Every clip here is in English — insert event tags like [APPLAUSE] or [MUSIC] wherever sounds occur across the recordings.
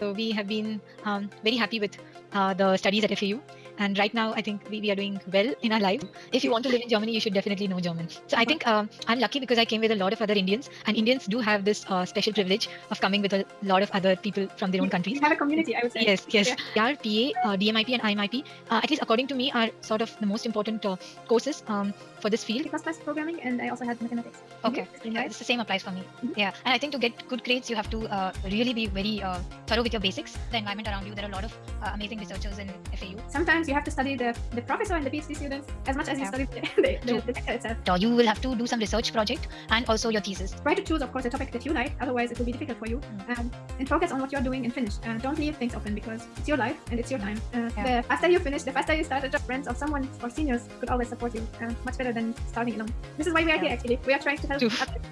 So we have been um, very happy with uh, the studies at FAU. And right now, I think we, we are doing well in our life. If you want to live in Germany, you should definitely know German. So I think um, I'm lucky because I came with a lot of other Indians, and Indians do have this uh, special privilege of coming with a lot of other people from their own countries. You have a community, I would say. Yes, yes. Yeah. Our PA, uh, DMIP, and IMIP, uh, at least according to me, are sort of the most important uh, courses um, for this field. C++ programming, and I also had mathematics. Okay. Yeah, it's the same applies for me. Mhm. Yeah, and I think to get good grades, you have to uh, really be very uh, thorough with your basics. The environment around you, there are a lot of uh, amazing researchers in FAU. Sometimes you have to study the, the professor and the PhD students as much as you study the, [LAUGHS] the, the, lecture itself. So you will have to do some research project and also your thesis. Try to choose, of course, a topic that you like, otherwise it will be difficult for you. Mm. Um, and focus on what you're doing and finish. Uh, don't leave things open because it's your life and it's your time. Uh, Yeah. The faster you finish, the faster you start a job. Friends or someone or seniors could always support you. Uh, much better than starting alone. This is why we are Yeah. here, actually. We are trying to help True. others.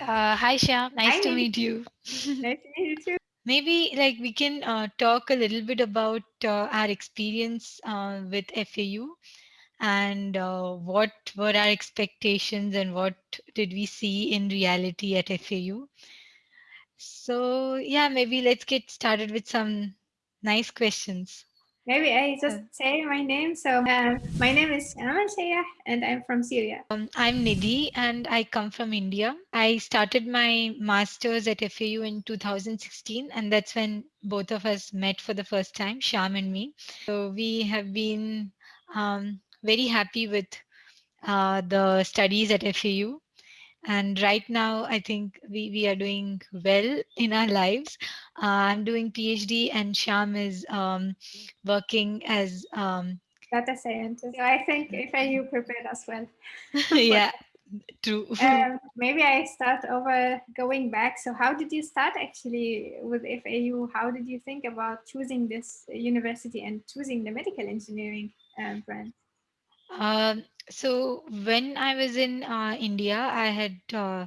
Uh, hi Shyam, nice Hi, to meet you. [LAUGHS] Nice to meet you too. Maybe like we can uh, talk a little bit about uh, our experience uh, with FAU and uh, what were our expectations and what did we see in reality at FAU. So yeah, maybe let's get started with some nice questions. Maybe I just Uh, say my name. So uh, my name is Amal Shaya and I'm from Syria. Um, I'm Nidhi and I come from India. I started my master's at FAU in 2016, and that's when both of us met for the first time, Sham and me. So we have been um, very happy with uh, the studies at FAU. And right now, I think we, we are doing well in our lives. Uh, I'm doing PhD, and Sham is um, working as um, Data scientist. So I think FAU prepared us well. [LAUGHS] yeah, true. [LAUGHS] Um, maybe I start over going back. So how did you start actually with FAU? How did you think about choosing this university and choosing the medical engineering um, branch? Um, so when I was in uh, India, I had uh,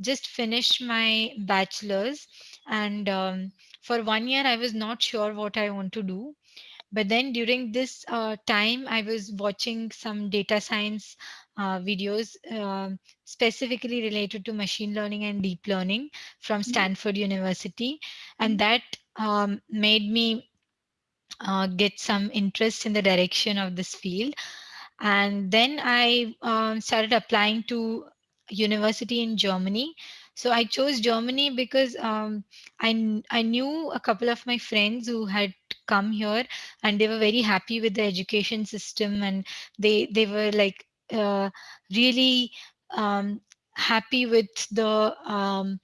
just finished my bachelor's, and um, for one year I was not sure what I want to do. But then during this uh, time, I was watching some data science uh, videos um, specifically related to machine learning and deep learning from Stanford University, and that um, made me uh, get some interest in the direction of this field. And then i um, started applying to university in germany so i chose germany because um, I, I knew a couple of my friends who had come here and they were very happy with the education system and they they were like uh, really um, happy with the um,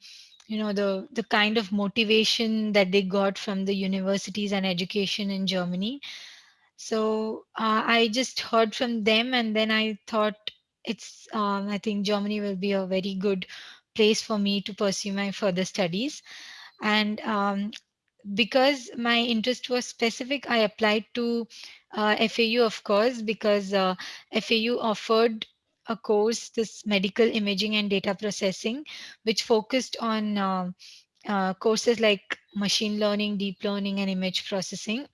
you know the the kind of motivation that they got from the universities and education in germany. So uh, I just heard from them, and then I thought it's, um, I think Germany will be a very good place for me to pursue my further studies. And um, because my interest was specific, I applied to uh, FAU, of course, because uh, FAU offered a course, this medical imaging and data processing, which focused on uh, uh, courses like machine learning, deep learning, and image processing.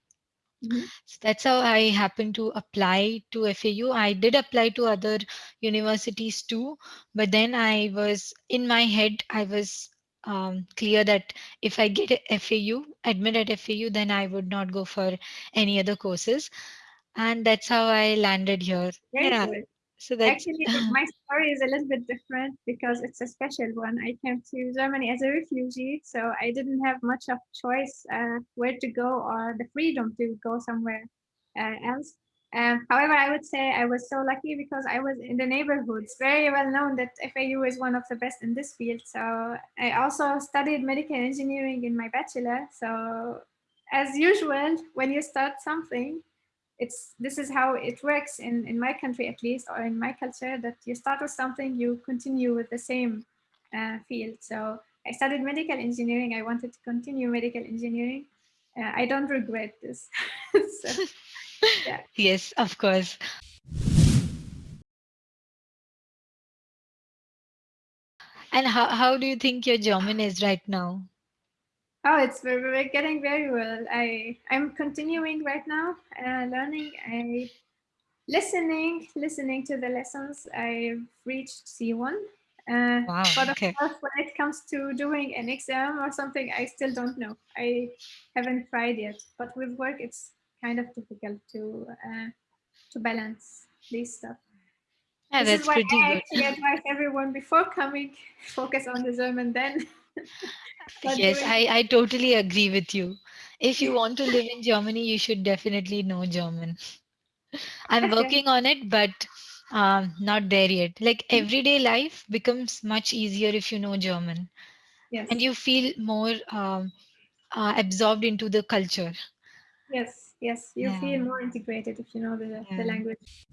Mhm. So that's how I happened to apply to FAU. I did apply to other universities too, but then I was in my head, I was um, clear that if I get FAU, admit at FAU, then I would not go for any other courses. And that's how I landed here. Very yeah. good. So that's Actually, [LAUGHS] my story is a little bit different because it's a special one. I came to Germany as a refugee, so I didn't have much of choice uh, where to go or the freedom to go somewhere uh, else. Um, however, I would say I was so lucky because I was in the neighborhood. It's very well known that FAU is one of the best in this field. So I also studied medical engineering in my bachelor. So as usual, when you start something, it's this is how it works in in my country at least or in my culture that you start with something you continue with the same uh, field. So i studied medical engineering. I wanted to continue medical engineering. Uh, i don't regret this. [LAUGHS] So, [LAUGHS] yeah. Yes, of course. And how, how do you think your German is right now? Oh it's we're getting very well i i'm continuing right now uh, learning i listening listening to the lessons i've reached c1 Uh, Wow. but of Okay. course, when it comes to doing an exam or something, I still don't know. I haven't tried yet. But with work, it's kind of difficult to uh, to balance these stuff. Yeah, This is that's why pretty I good. actually advise everyone before coming, [LAUGHS] focus on the German, then Yes. I, I totally agree with you. If you want to live in Germany, you should definitely know German. I'm Yes, [LAUGHS] yes, working on it, but um, not there yet. Like everyday life becomes much easier if you know German and you feel more um, uh, absorbed into the culture. yes, yes. You Yeah, feel more integrated if you know the, the language.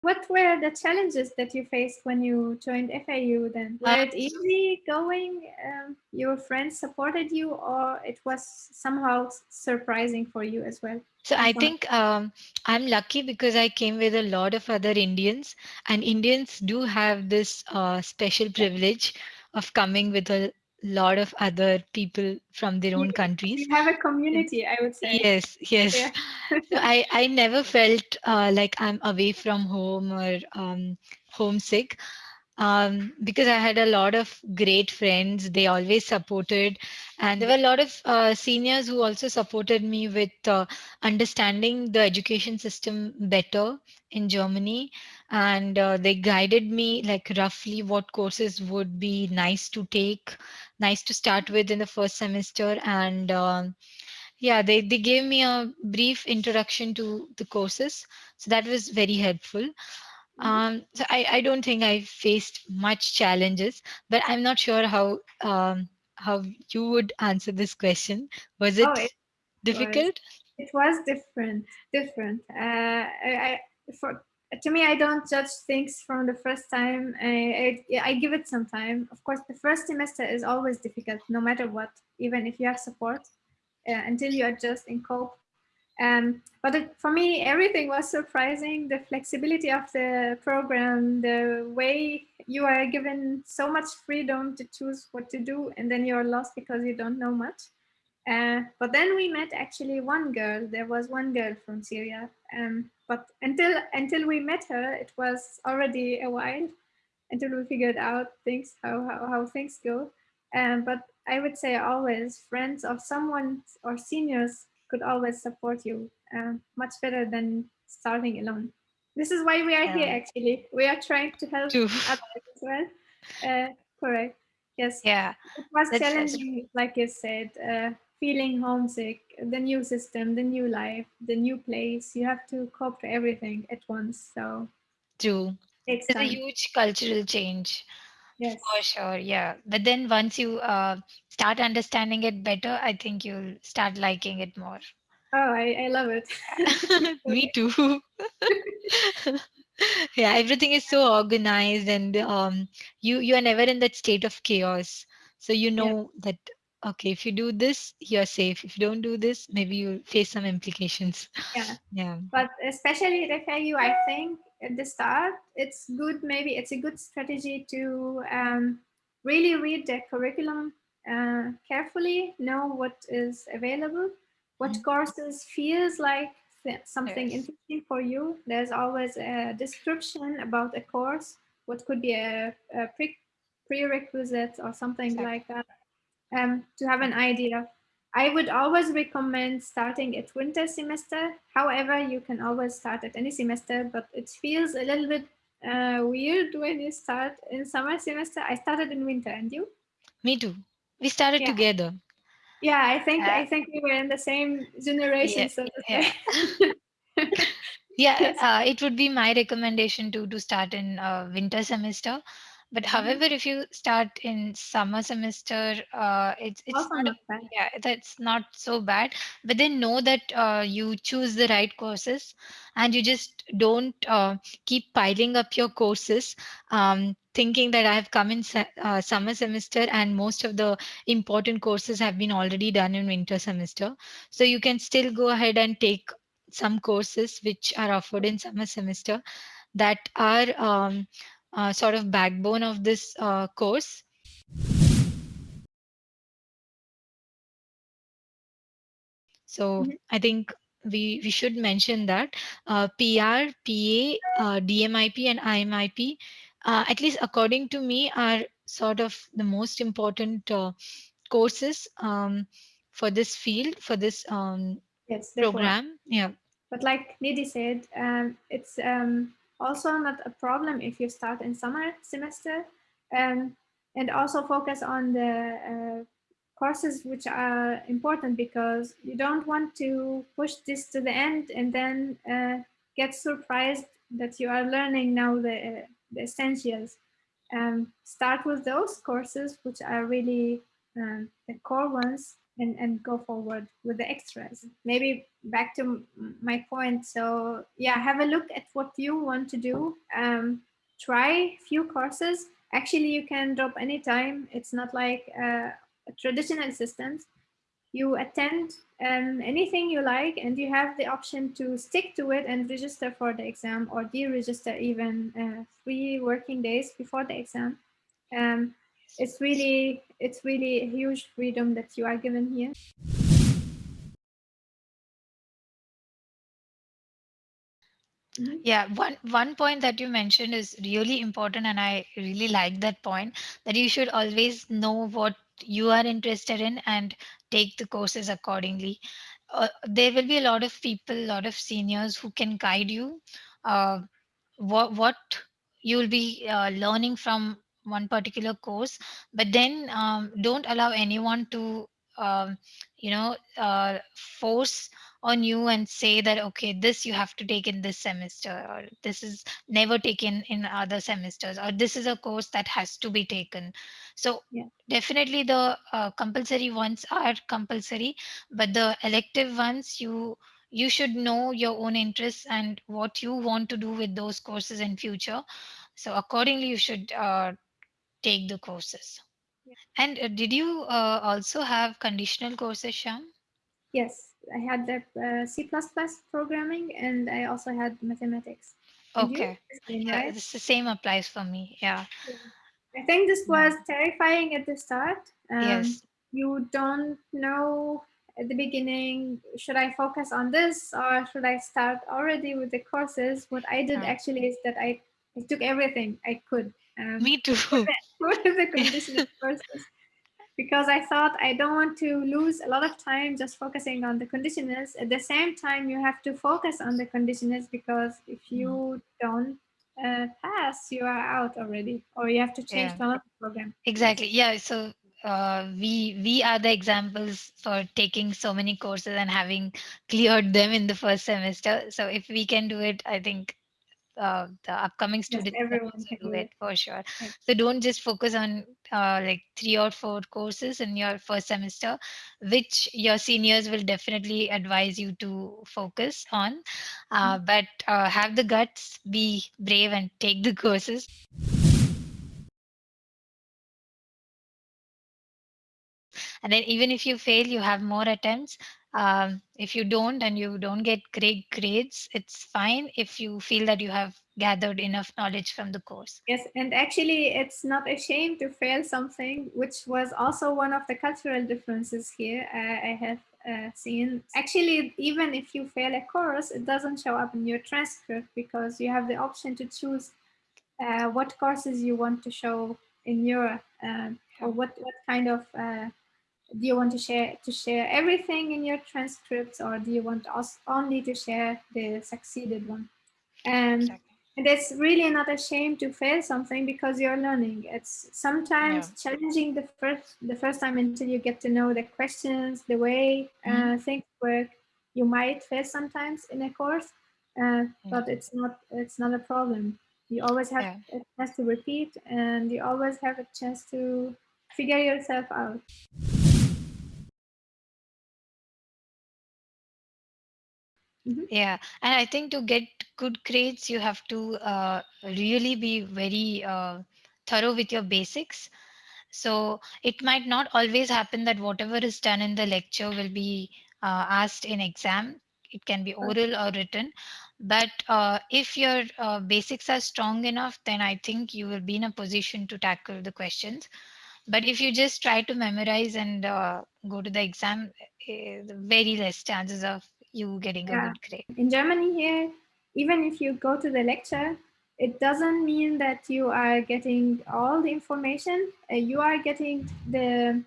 What were the challenges that you faced when you joined FAU then? Uh, Were it easy going? Um, your friends supported you, or it was somehow surprising for you as well? so I think um, I'm lucky because I came with a lot of other Indians, and Indians do have this uh, special privilege of coming with a lot of other people from their own countries. you have a community, I would say. Yes, yes. Yeah. So I I never felt uh, like I'm away from home or um, homesick um, because I had a lot of great friends. They always supported, and there were a lot of uh, seniors who also supported me with uh, understanding the education system better in Germany, and uh, they guided me like roughly what courses would be nice to take, nice to start with in the first semester, and um yeah, they, they gave me a brief introduction to the courses. So that was very helpful. Mhm. Um, so I, I don't think I faced much challenges, but I'm not sure how um, how you would answer this question. Was Oh, it it was. difficult? It was different. Different. Uh, I, I for to me, I don't judge things from the first time. I, I I give it some time. Of course, the first semester is always difficult, no matter what. Even if you have support, uh, until you adjust and cope. Um, but it, for me, everything was surprising. The flexibility of the program, the way you are given so much freedom to choose what to do, and then you're lost because you don't know much. Uh, but then we met actually one girl. There was one girl from Syria. Um, but until until we met her, it was already a while until we figured out things how how, how things go. Um, but I would say always friends of someone or seniors could always support you uh, much better than starting alone. This is why we are here. Actually, we are trying to help others as well. Uh, correct. Yes, Yeah, it was that's challenging, like you said. Uh, feeling homesick, the new system, the new life, the new place. You have to cope to everything at once. So True. it takes a huge cultural change Yes. for sure. Yeah, but then once you uh, start understanding it better, I think you'll start liking it more. Oh, I, I love it. [LAUGHS] Me [LAUGHS] too. [LAUGHS] Yeah, everything is so organized and um you you are never in that state of chaos. So you yeah, know that okay, if you do this, you're safe. If you don't do this, maybe you'll face some implications. yeah. Yeah. But especially at FAU, I think at the start, it's good. Maybe it's a good strategy to um, really read the curriculum uh, carefully, know what is available, what Mhm. courses feels like th- something Yes, interesting for you. There's always a description about a course, what could be a, a pre- prerequisite or something exactly. like that um, to have an idea. I would always recommend starting at winter semester. However, you can always start at any semester, but it feels a little bit uh, weird when you start in summer semester. I started in winter, and you? Me too. We started Yeah, together. yeah. I think Uh, I think we were in the same yeah, generation, so to yeah. Yeah, [LAUGHS] [LAUGHS] uh, it would be my recommendation to to start in uh, winter semester. But Mhm. however, if you start in summer semester, uh, it's it's not a yeah, that's not so bad. But then know that uh, you choose the right courses, and you just don't uh, keep piling up your courses, um, thinking that I have come in uh, summer semester and most of the important courses have been already done in winter semester. So you can still go ahead and take some courses which are offered in summer semester that are um, uh, sort of backbone of this uh, course. So Mhm. I think we we should mention that uh, PR, PA, uh, DMIP, and IMIP, uh, at least according to me, are sort of the most important uh, courses um, for this field for this um, Yes, program. Yeah. But like Nidhi said, um, it's um, also not a problem if you start in summer semester, um, and also focus on the uh, courses which are important because you don't want to push this to the end and then uh, get surprised that you are learning now the, uh, the essentials. Um, start with those courses which are really um, the core ones and, and go forward with the extras. Maybe back to my point. So yeah, have a look at what you want to do. Um, try few courses. Actually, you can drop anytime. It's not like uh, a traditional systems. You attend um, anything you like and you have the option to stick to it and register for the exam or deregister even uh, three working days before the exam. Um, it's really it's really a huge freedom that you are given here. Mm-hmm. Yeah, one one point that you mentioned is really important, and I really like that point that you should always know what you are interested in and take the courses accordingly. Uh, there will be a lot of people, a lot of seniors who can guide you. Uh, what what you will be uh, learning from one particular course, but then um, don't allow anyone to um, you know uh, force on you and say that okay this you have to take in this semester or this is never taken in other semesters or this is a course that has to be taken so yeah. definitely the uh, compulsory ones are compulsory but the elective ones you you should know your own interests and what you want to do with those courses in future so accordingly you should uh, take the courses yeah. and uh, did you uh, also have conditional courses sham Yes, I had the uh, C++ programming and I also had mathematics. And okay. Same, yeah, right? it's the same applies for me. Yeah. yeah. I think this was terrifying at the start. Um, yes. You don't know at the beginning, should I focus on this or should I start already with the courses? What I did yeah. actually is that I, I took everything I could. Um, me too. What are the [LAUGHS] [LAUGHS] conditional courses? because I thought I don't want to lose a lot of time just focusing on the conditionals. At the same time, you have to focus on the conditionals because if Mm. you don't uh, pass, you are out already, or you have to change Yeah. to another program. Exactly. Yeah. So uh, we we are the examples for taking so many courses and having cleared them in the first semester. So if we can do it, I think uh, the upcoming students can everyone can do it for sure. So don't just focus on uh, like three or four courses in your first semester, which your seniors will definitely advise you to focus on. Uh, but uh, have the guts, be brave, and take the [LAUGHS] courses. And then even if you fail you have more attempts. Um, if you don't and you don't get great grades it's fine if you feel that you have gathered enough knowledge from the course. Yes, and actually, it's not a shame to fail something, which was also one of the cultural differences here uh, I have uh, seen. Actually, even if you fail a course, it doesn't show up in your transcript because you have the option to choose uh, what courses you want to show in your uh, or what what kind of uh, do you want to share to share everything in your transcripts or do you want us only to share the succeeded one and Exactly. and it's really not a shame to fail something because you're learning it's sometimes challenging the first the first time until you get to know the questions the way uh, Mhm. things work you might fail sometimes in a course uh, Yeah. but it's not it's not a problem you always have Yeah. a chance to repeat and you always have a chance to figure yourself out Mhm. Yeah, and I think to get good grades, you have to uh, really be very uh, thorough with your basics. So it might not always happen that whatever is done in the lecture will be uh, asked in exam. It can be oral or written. But uh, if your uh, basics are strong enough, then I think you will be in a position to tackle the questions. But if you just try to memorize and uh, go to the exam, eh, very less chances of you getting a good grade. In Germany here, even if you go to the lecture, it doesn't mean that you are getting all the information. Uh, you are getting the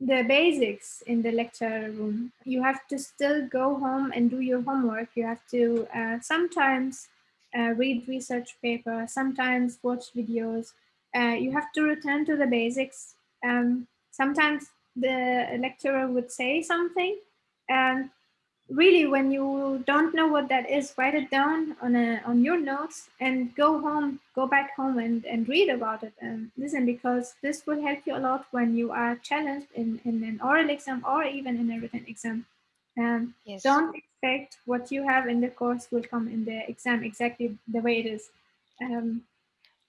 the basics in the lecture room. You have to still go home and do your homework. You have to uh, sometimes uh, read research paper, sometimes watch videos. Uh, you have to return to the basics. Um, sometimes the lecturer would say something, and really when you don't know what that is write it down on a on your notes and go home go back home and and read about it. And listen because this will help you a lot when you are challenged in in an oral exam or even in a written exam. And Yes, don't expect what you have in the course will come in the exam exactly the way it is. Um,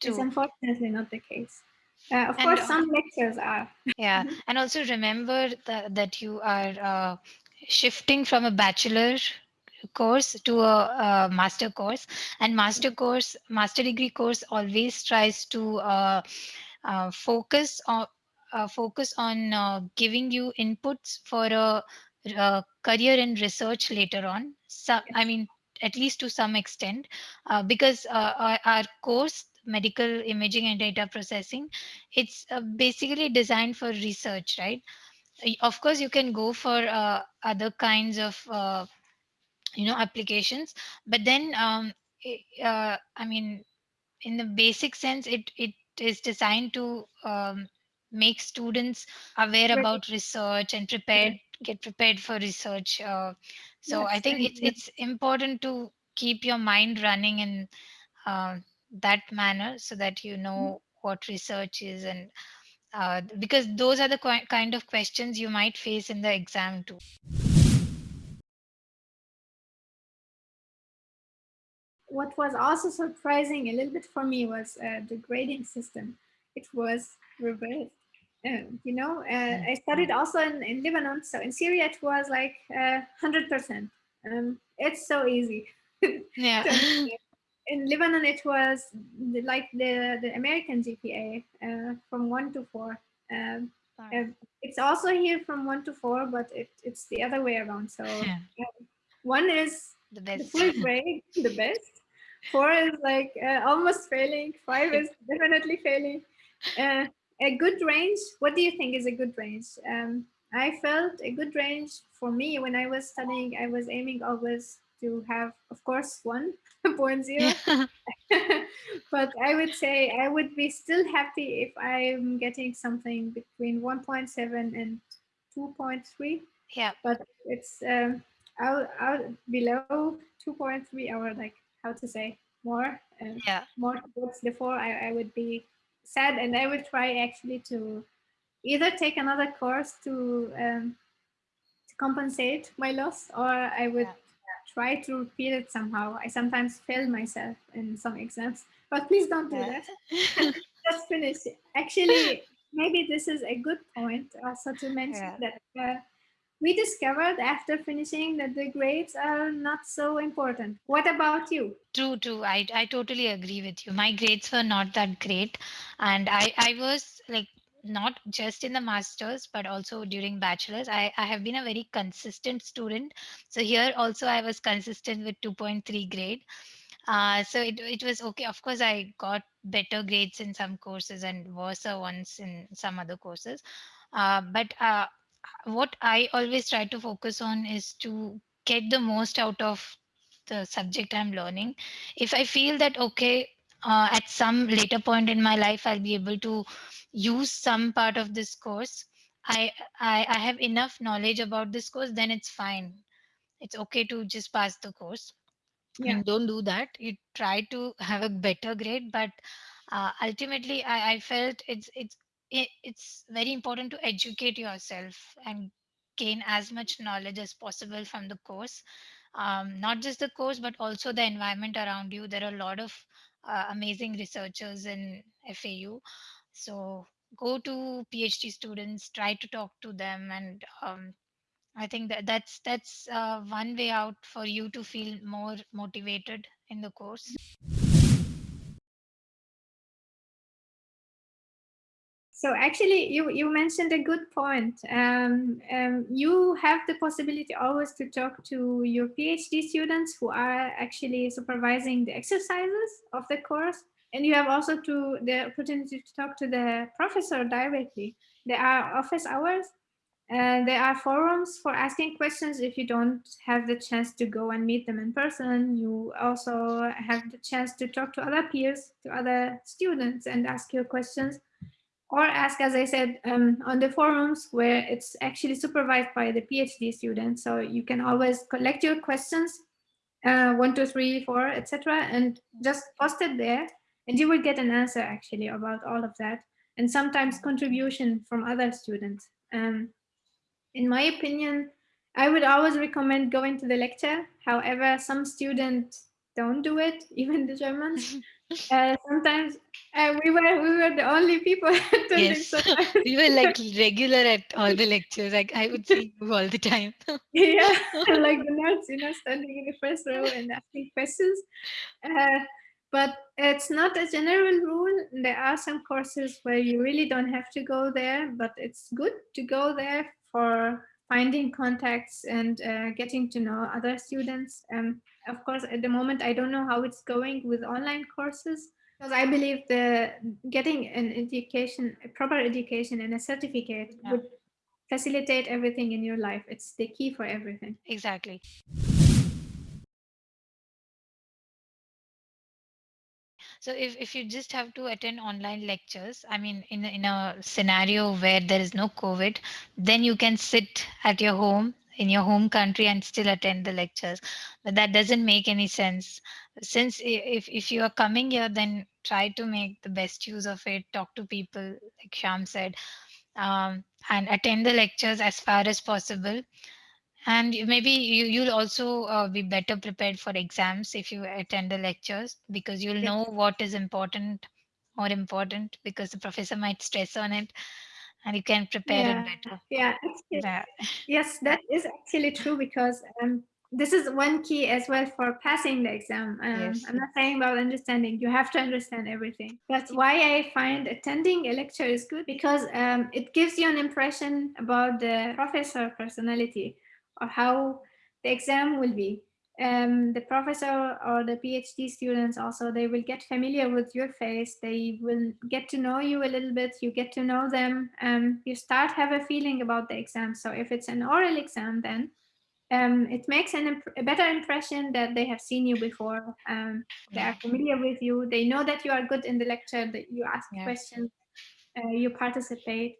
it's unfortunately not the case. Uh, of And course some lectures are. Yeah, [LAUGHS] and also remember that that you are uh, shifting from a bachelor course to a, a master course, and master course, master degree course always tries to uh, uh, focus on uh, focus on uh, giving you inputs for a, a career in research later on. So, I mean, at least to some extent, uh, because uh, our, our course medical imaging and data processing it's basically designed for research right of course you can go for uh, other kinds of uh, you know applications but then um, i- uh, i mean in the basic sense it it is designed to um, make students aware really about research and yes prepared get prepared for research uh, so i think it's yes, it's important to keep your mind running in uh, that manner so that you know what research is and uh, because those are the kind of questions you might face in the exam too what was also surprising a little bit for me was uh, the grading system. It was reversed. Um, you know, uh, Mm. I studied also in, in Lebanon, so in Syria it was like uh, 100%. Um, it's so easy [LAUGHS] yeah. In Lebanon, it was the, like the, the American GPA uh, from 1 to 4. Um, Uh, it's also here from 1 to 4, but it, it's the other way around. So [LAUGHS] yeah, uh, one is the the best full grade, [LAUGHS] the best. Four is like uh, almost failing. Five is [LAUGHS] definitely failing. Uh, a good range. What do you think is a good range? Um, I felt a good range for me when I was studying. I was aiming always to have, of course, 1.0 [LAUGHS] yeah. [LAUGHS] [LAUGHS] But I would say I would be still happy if I'm getting something between 1.7 and 2.3 yeah. But it's um, out, out below 2.3 or like how to say more uh, yeah. more towards the four I, I would be sad. And i would try actually to either take another course to um, to compensate my loss or i would yeah try to repeat it somehow i sometimes fail myself in some exams but please don't do yeah that [LAUGHS] just finish actually maybe this is a good point also to mention yeah that uh, we discovered after finishing that the grades are not so important. What about you? True, true. I I totally agree with you. My grades were not that great, and I I was like not just in the masters but also during bachelors. I I have been a very consistent student. So here also I was consistent with 2.3 grade. Uh, so it it was okay. Of course, I got better grades in some courses and worse ones in some other courses. Uh, but uh, what I always try to focus on is to get the most out of the subject I'm learning. If I feel that, okay, uh, at some later point in my life, I'll be able to use some part of this course, I, I, I have enough knowledge about this course, then it's fine. It's okay to just pass the course. Yeah, mean, don't do that. You try to have a better grade, but uh, ultimately, I, I felt it's it's it, it's very important to educate yourself and gain as much knowledge as possible from the course. Um, not just the course, but also the environment around you. There are a lot of uh, amazing researchers in FAU. So go to PhD students, try to talk to them, and um, I think that that's that's uh, one way out for you to feel more motivated in the course. So actually, you, you mentioned a good point. Um, um, you have the possibility always to talk to your PhD students who are actually supervising the exercises of the course. And you have also to the opportunity to talk to the professor directly. There are office hours and there are forums for asking questions if you don't have the chance to go and meet them in person. You also have the chance to talk to other peers, to other students and ask your questions or ask, as I said, um, on the forums where it's actually supervised by the PhD students. So you can always collect your questions, uh, one, two, three, four, etc., and just post it there, and you will get an answer actually about all of that, and sometimes contribution from other students. Um, in my opinion, I would always recommend going to the lecture. However, some students don't do it, [LAUGHS] even the Germans. [LAUGHS] Uh, sometimes uh, we were we were the only people [LAUGHS] attending. Yes, [LAUGHS] we were like regular at all the lectures. Like I would see you all the time. [LAUGHS] yeah, like the nerds, you know, standing in the first row and asking questions. Uh, but it's not a general rule. There are some courses where you really don't have to go there, but it's good to go there for finding contacts and uh, getting to know other students. Um, of course, at the moment, I don't know how it's going with online courses because I believe the getting an education, a proper education and a certificate yeah. would facilitate everything in your life. It's the key for everything. Exactly. So if, if you just have to attend online lectures, I mean, in, in a scenario where there is no COVID, then you can sit at your home in your home country and still attend the lectures. But that doesn't make any sense. Since if, if you are coming here, then try to make the best use of it, talk to people, like Sham said, um, and attend the lectures as far as possible and maybe you, you'll also uh, be better prepared for exams if you attend the lectures because you'll know what is important more important because the professor might stress on it and you can prepare yeah. it better. Yeah, yeah. yes, that is actually true because um, this is one key as well for passing the exam. Um, yes. I'm not saying about understanding, you have to understand everything. But why I find attending a lecture is good because um, it gives you an impression about the professor personality or how the exam will be. Um, the professor or the PhD students also, they will get familiar with your face. They will get to know you a little bit. You get to know them. Um, you start have a feeling about the exam. So if it's an oral exam, then um, it makes an a better impression that they have seen you before. Um, they are familiar with you. They know that you are good in the lecture, that you ask yeah. questions, uh, you participate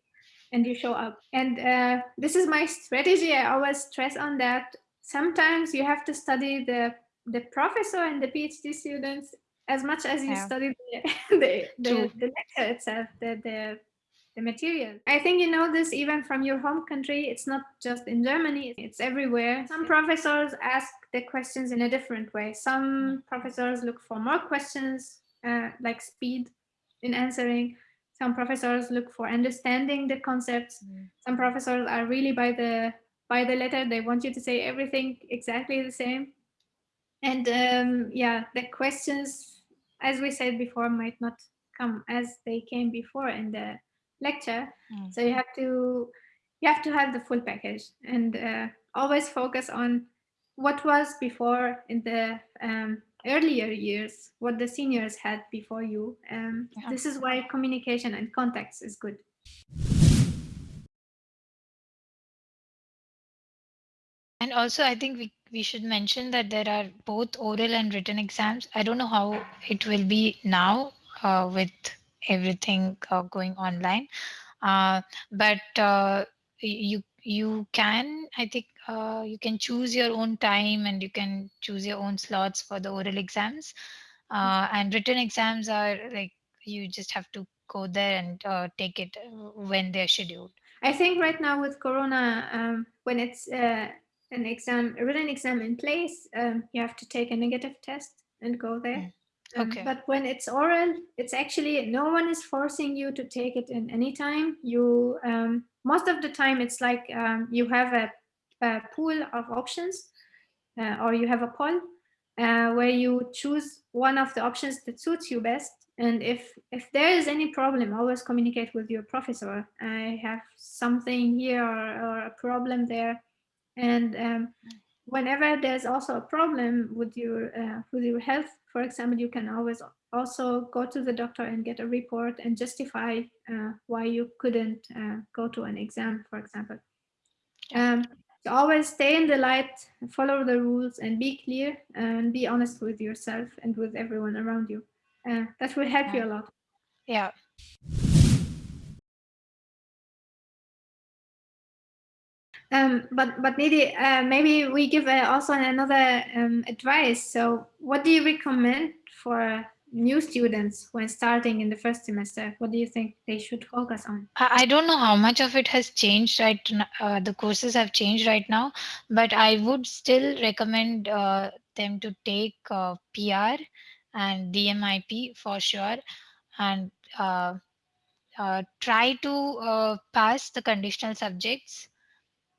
and you show up. And uh, this is my strategy. I always stress on that. Sometimes you have to study the the professor and the PhD students as much as you yeah. study the [LAUGHS] the, the, the, lecture itself, the, the the material. I think you know this even from your home country. It's not just in Germany, it's everywhere. Some professors ask the questions in a different way. Some professors look for more questions, uh, like speed in answering some professors look for understanding the concepts mm. some professors are really by the by the letter they want you to say everything exactly the same and um, yeah the questions as we said before might not come as they came before in the lecture mm. so you have to you have to have the full package and uh, always focus on what was before in the um, earlier years, what the seniors had before you. Um, yeah. This is why communication and context is good. And also, I think we, we should mention that there are both oral and written exams. I don't know how it will be now uh, with everything uh, going online, uh, but uh, you you can, I think, uh, you can choose your own time and you can choose your own slots for the oral exams. Uh, and written exams are like you just have to go there and take it when they're scheduled. I think right now with Corona, um, when it's an exam, a written exam in place, um, you have to take a negative test and go there. Mm. Okay. Um, but when it's oral, it's actually no one is forcing you to take it in any time. You um, most of the time it's like um, you have a a pool of options uh, or you have a poll uh, where you choose one of the options that suits you best And if if there is any problem, always communicate with your professor. I have something here or, or a problem there, and um, whenever there's also a problem with your uh, with your health, for example, you can always also go to the doctor and get a report and justify uh, why you couldn't uh, go to an exam, for example. Um, so always stay in the light, follow the rules, and be clear and be honest with yourself and with everyone around you. Uh, that will help you a lot. Yeah. Um, but but maybe uh, maybe we give uh, also another um, advice. So, what do you recommend for new students when starting in the first semester? What do you think they should focus on? I don't know how much of it has changed right uh, the courses have changed right now, but I would still recommend uh, them to take uh, PR and DMIP for sure and uh, uh, try to uh, pass the conditional subjects.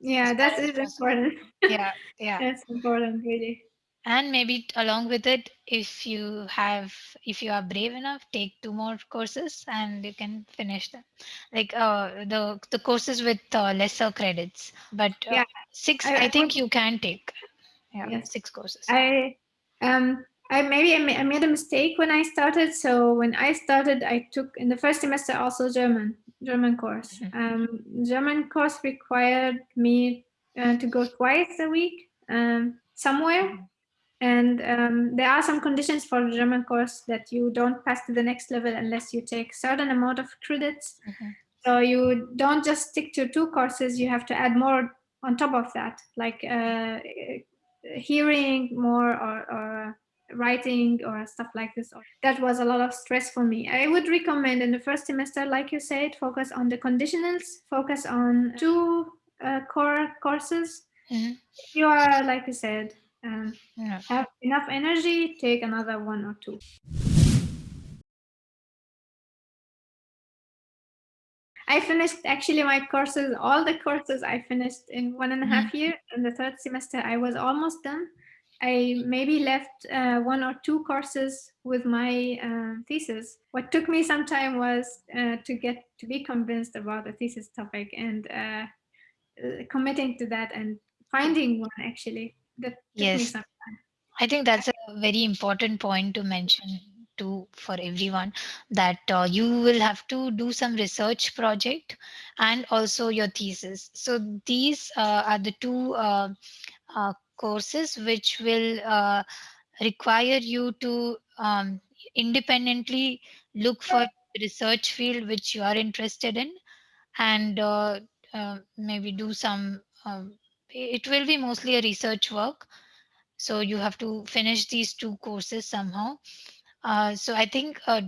Yeah, that is important. yeah, yeah. [LAUGHS] That's important, really and maybe along with it if you have if you are brave enough take two more courses and you can finish them like uh, the the courses with uh, lesser credits but uh, yeah six i, I think you can take yeah yes. six courses i um I maybe I made a mistake when I started. So when I started, I took in the first semester also German German course. Mm-hmm. Um, German course required me uh, to go twice a week um, somewhere, mm-hmm. And um, there are some conditions for the German course that you don't pass to the next level unless you take certain amount of credits. Mm-hmm. So you don't just stick to two courses, you have to add more on top of that, like uh, hearing more or, or writing or stuff like this. That was a lot of stress for me. I would recommend in the first semester, like you said, focus on the conditionals, focus on two uh, core courses. Mm-hmm. You are, like you said, um, yeah. have enough energy, take another one or two. I finished actually my courses, all the courses I finished in one and a half mm-hmm. year. In the third semester, I was almost done. I maybe left uh, one or two courses with my uh, thesis. What took me some time was uh, to get to be convinced about the thesis topic and uh, uh, committing to that and finding one actually that yes. i think that's a very important point to mention to for everyone that uh, you will have to do some research project and also your thesis. So these uh, are the two uh, uh courses which will uh, require you to um, independently look for research field which you are interested in and uh, maybe do some um, it will be mostly a research work. So you have to finish these two courses somehow. Uh, so i think uh,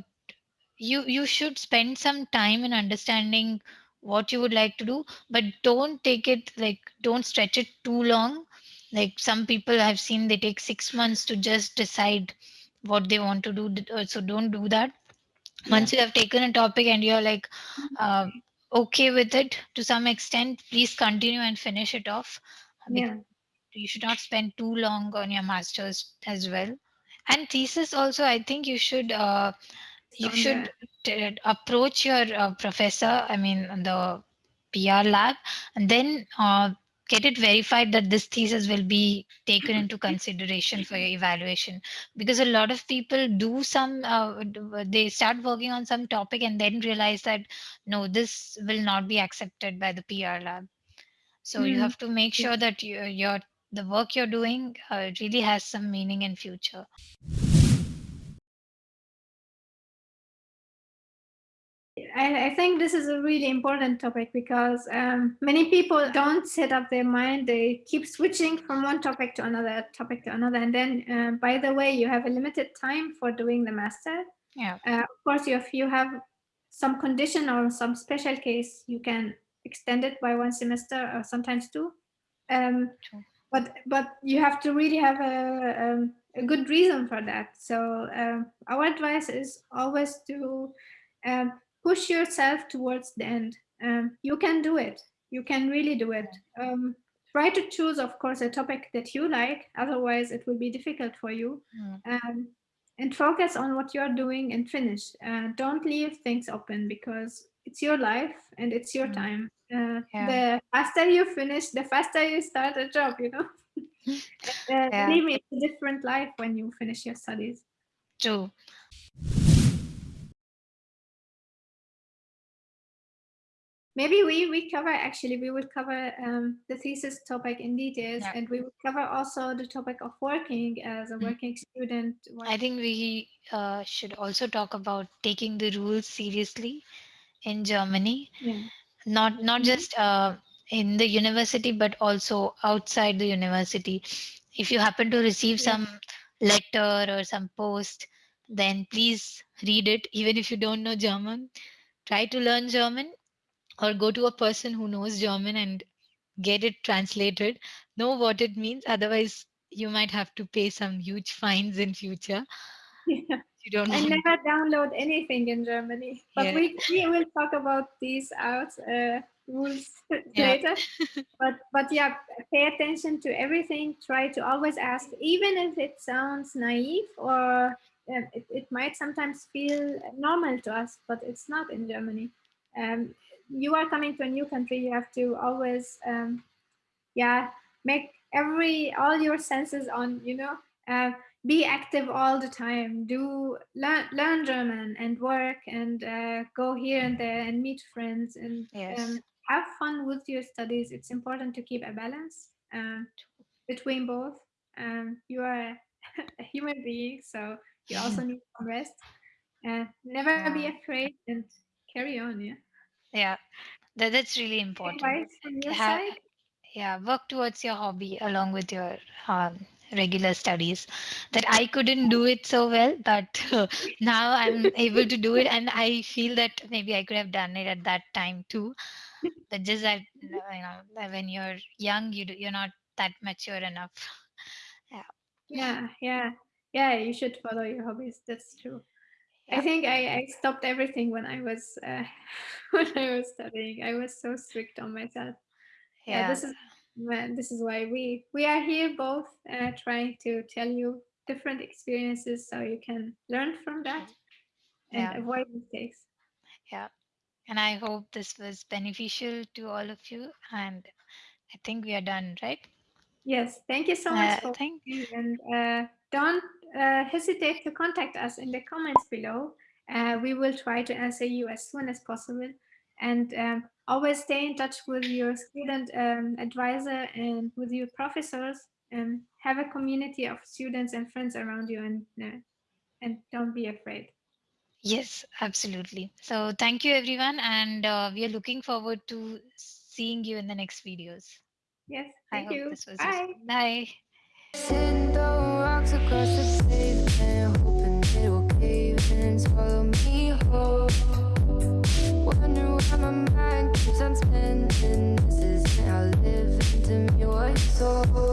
you you should spend some time in understanding what you would like to do but don't take it like don't stretch it too long like some people i've seen they take 6 months to just decide what they want to do uh, so don't do that. Yeah. once you have taken a topic and you're like uh, okay with it to some extent please continue and finish it off. Yeah. you should not spend too long on your masters as well. And thesis also i think you should uh, you should t- approach your uh, professor i mean the pr lab and then uh, get it verified that this thesis will be taken into consideration for your evaluation because a lot of people do some uh, they start working on some topic and then realize that no this will not be accepted by the pr lab so mm. you hmm. have to make sure that you, your the work you're doing uh, really has some meaning in future I, I, think this is a really important topic because um, many people don't set up their mind. They keep switching from one topic to another topic to another. And then, uh, by the way, you have a limited time for doing the master. Yeah. Uh, of course, if you have some condition or some special case, you can extend it by one semester or sometimes two. Um, but but you have to really have a, um, a good reason for that. So um, our advice is always to um, push yourself towards the end. Um, you can do it. You can really do it. Um, try to choose, of course, a topic that you like. Otherwise, it will be difficult for you. Mm. and focus on what you're doing and finish. Uh, don't leave things open because it's your life and it's your Mm, time. Uh, Yeah. the faster you finish, the faster you start a job, you know. [LAUGHS] Uh, Yeah. believe me, it's a different life when you finish your studies. True. Maybe we we cover actually we will cover um, the thesis topic in details, Yeah. and we will cover also the topic of working as a Mm. working student. What I think we uh, should also talk about taking the rules seriously in Germany, yeah. not not Mhm. just uh, in the university, but also outside the university. If you happen to receive Yeah. some letter or some post, then please read it. Even if you don't know German, try to learn German or go to a person who knows German and get it translated. Know what it means. Otherwise, you might have to pay some huge fines in future. Yeah. You don't I never download anything in Germany, but Yeah. we we will talk about these out uh, rules [LAUGHS] Yeah. later. [LAUGHS] But but yeah, pay attention to everything. Try to always ask, even if it sounds naive or uh, it, it might sometimes feel normal to us, but it's not in Germany. Um, you are coming to a new country. You have to always um, yeah make every all your senses on you know uh, be active all the time. Do learn learn german and work and uh, go here and there and meet friends and Yes. um, have fun with your studies. It's important to keep a balance um, between both. Um, you are a [LAUGHS] human being so you also [LAUGHS] need some rest. And never be afraid and carry on yeah Yeah. That, that's really important. advice from your Ha- side yeah. Work towards your hobby along with your um, regular studies. That I couldn't do it so well, but [LAUGHS] now I'm able to do it, [LAUGHS] and I feel that maybe I could have done it at that time too. But just that you know, that when you're young, you do, you're not that mature enough. [LAUGHS] Yeah. Yeah, yeah, yeah. You should follow your hobbies. That's true. I think I, I stopped everything when I was uh, [LAUGHS] when I was studying. I was so strict on myself. Yeah, Yeah. this is this is why we we are here both uh, trying to tell you different experiences so you can learn from that and Yeah. avoid mistakes. Yeah. And I hope this was beneficial to all of you. And I think we are done, right? Yes, thank you so much Uh, for thank. you. and uh, don't uh, hesitate to contact us in the comments below. Uh, we will try to answer you as soon as possible, and um, always stay in touch with your student um, advisor and with your professors. And have a community of students and friends around you, and uh, and don't be afraid. Yes, absolutely. So thank you, everyone. And uh, we are looking forward to seeing you in the next videos. Yes, I thank hope you. this was useful. Bye. Bye rocks across the pavement Hoping it will cave in, swallow me whole. Wonder why my mind keeps on spinning. This is how living to me was sold